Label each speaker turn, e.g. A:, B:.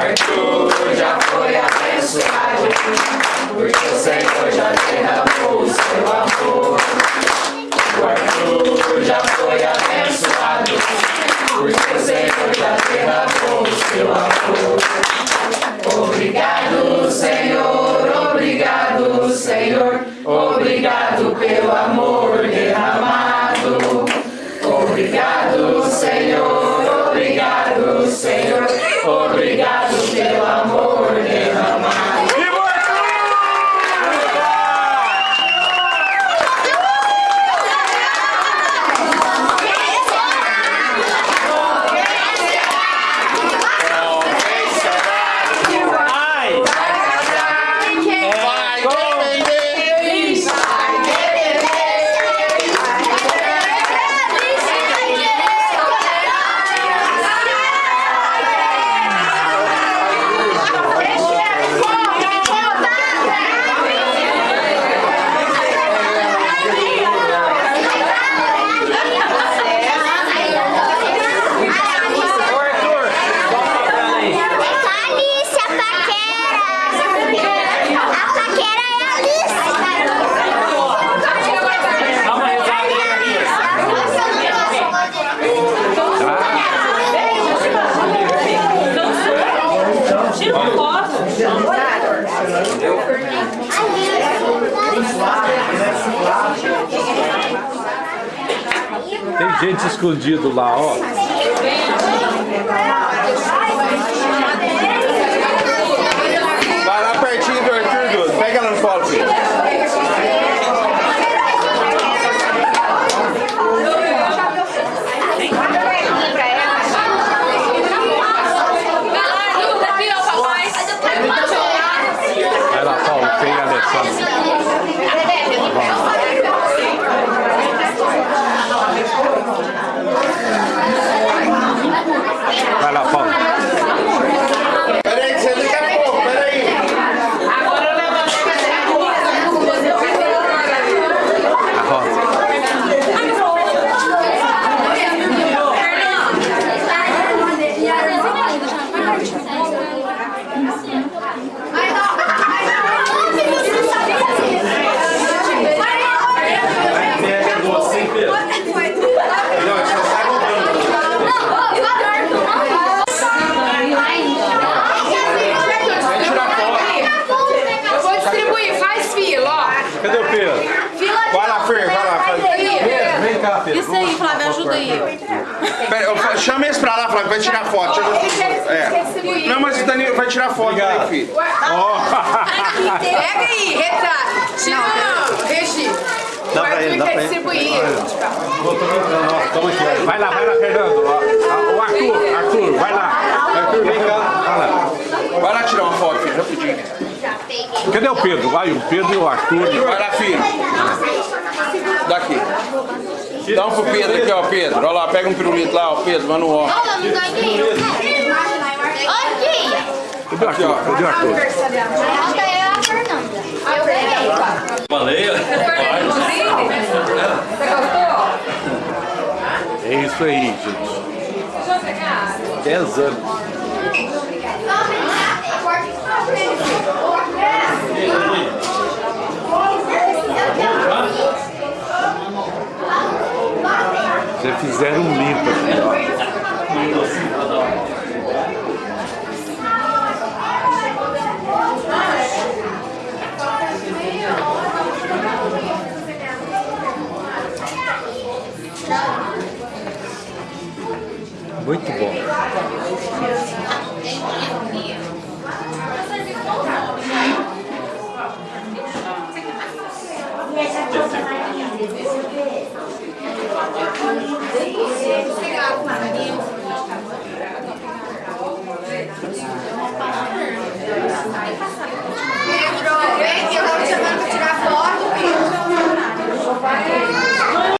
A: morto já foi abençoado, porque o Senhor já derramou o seu amor. Morto já foi abençoado, porque o Senhor já derramou o seu amor. Obrigado, Senhor, obrigado, Senhor, obrigado pelo amor derramado.
B: escondido lá, ó.
A: Pera, eu, chama eles pra lá, Flávio, vai tirar foto. É. Não, mas o Danilo vai tirar foto né, Obrigado. aí, filho. Oh.
C: Pega aí, retrato. Tira, não, Regi.
B: Dá pra ele, dá pra ele. Vai lá, vai lá, Fernando. O Arthur, Arthur, vai lá. Arthur, vem cá. Vai lá.
D: Vai lá tirar uma foto, filho, rapidinho.
B: Cadê o Pedro? Vai o Pedro e o Arthur.
D: Vai lá, filho. Daqui. Dá um pro Pedro aqui, ó, Pedro. Olha lá, pega um pirulito lá, ó, Pedro, manda um ó.
E: Olha, não dá. Olha aqui.
B: Cadê o Arthur? Cadê o Arthur?
E: Falta eu e a Fernanda. Eu ganhei.
F: Baleia.
C: Você gostou?
B: É isso aí, gente. 10 anos. Fizeram um